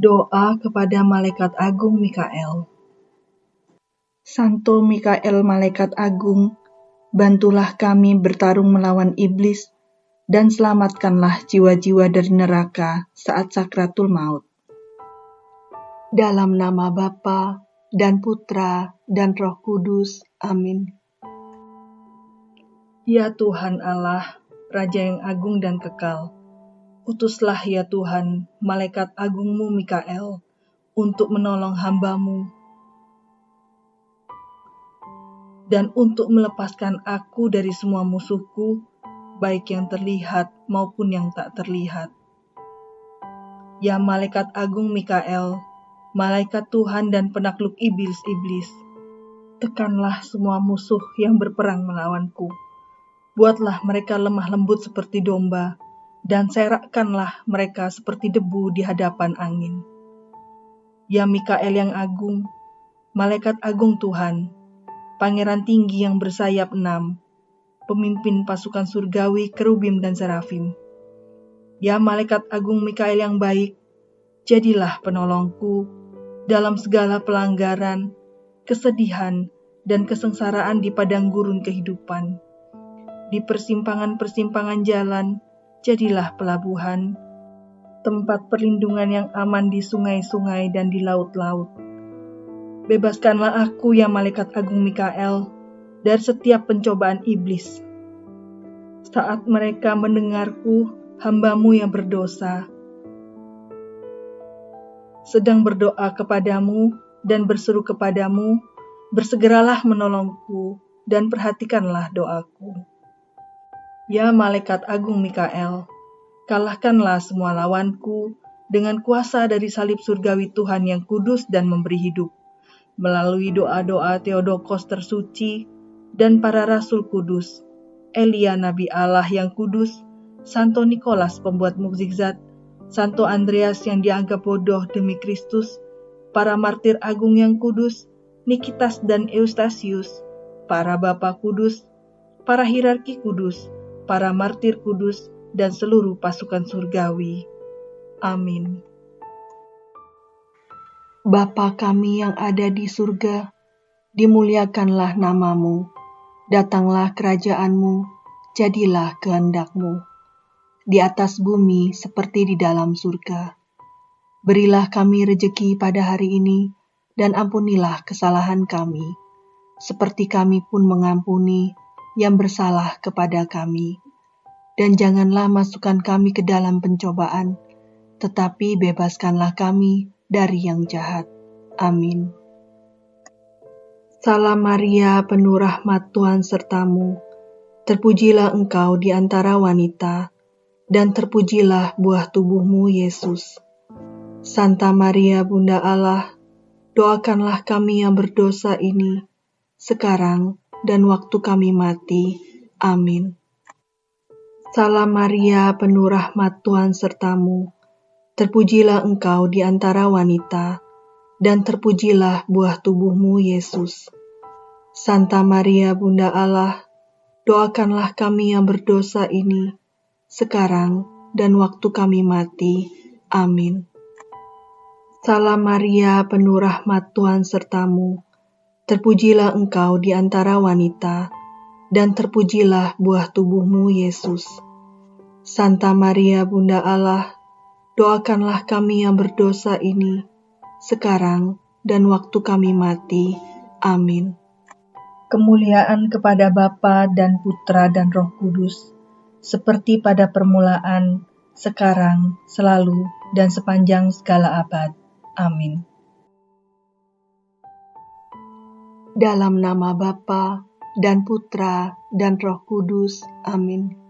Doa kepada Malaikat Agung Mikael Santo Mikael Malaikat Agung, bantulah kami bertarung melawan iblis dan selamatkanlah jiwa-jiwa dari neraka saat sakratul maut. Dalam nama Bapa dan Putra dan Roh Kudus. Amin. Ya Tuhan Allah, Raja yang agung dan kekal, Utuslah ya Tuhan, malaikat agungmu Mikael, untuk menolong hambamu dan untuk melepaskan aku dari semua musuhku, baik yang terlihat maupun yang tak terlihat. Ya malaikat agung Mikael, malaikat Tuhan dan penakluk iblis-iblis, tekanlah semua musuh yang berperang melawanku. Buatlah mereka lemah lembut seperti domba, dan serakkanlah mereka seperti debu di hadapan angin. Ya Mikael yang agung, malaikat agung Tuhan, pangeran tinggi yang bersayap enam, pemimpin pasukan surgawi, kerubim dan serafim. Ya malaikat agung Mikael yang baik, jadilah penolongku dalam segala pelanggaran, kesedihan, dan kesengsaraan di padang gurun kehidupan. Di persimpangan-persimpangan jalan, jadilah pelabuhan, tempat perlindungan yang aman di sungai-sungai dan di laut-laut. Bebaskanlah aku ya malaikat agung Mikael dari setiap pencobaan iblis. Saat mereka mendengarku, hambamu yang berdosa, sedang berdoa kepadamu dan berseru kepadamu, bersegeralah menolongku dan perhatikanlah doaku. Ya malaikat agung Mikael, kalahkanlah semua lawanku dengan kuasa dari salib surgawi Tuhan yang kudus dan memberi hidup. Melalui doa-doa Theodokos tersuci dan para rasul kudus, Elia Nabi Allah yang kudus, Santo Nikolas pembuat mukjizat, Santo Andreas yang dianggap bodoh demi Kristus, para martir agung yang kudus, Nikitas dan Eustasius, para bapak kudus, para hierarki kudus, para martir kudus, dan seluruh pasukan surgawi. Amin. Bapa kami yang ada di surga, dimuliakanlah namamu, datanglah kerajaanmu, jadilah kehendakmu, di atas bumi seperti di dalam surga. Berilah kami rejeki pada hari ini, dan ampunilah kesalahan kami, seperti kami pun mengampuni yang bersalah kepada kami. Dan janganlah masukkan kami ke dalam pencobaan, tetapi bebaskanlah kami dari yang jahat. Amin. Salam Maria, penuh rahmat Tuhan sertamu. Terpujilah engkau di antara wanita, dan terpujilah buah tubuhmu, Yesus. Santa Maria, Bunda Allah, doakanlah kami yang berdosa ini, sekarang dan waktu kami mati. Amin. Salam Maria, penuh rahmat Tuhan sertamu. Terpujilah engkau di antara wanita, dan terpujilah buah tubuhmu, Yesus. Santa Maria, Bunda Allah, doakanlah kami yang berdosa ini, sekarang dan waktu kami mati. Amin. Salam Maria, penuh rahmat Tuhan sertamu Terpujilah engkau di antara wanita, dan terpujilah buah tubuhmu, Yesus. Santa Maria, Bunda Allah, doakanlah kami yang berdosa ini, sekarang dan waktu kami mati. Amin. Kemuliaan kepada Bapa dan Putra dan Roh Kudus, seperti pada permulaan, sekarang, selalu, dan sepanjang segala abad. Amin. Dalam nama Bapa dan Putra dan Roh Kudus. Amin.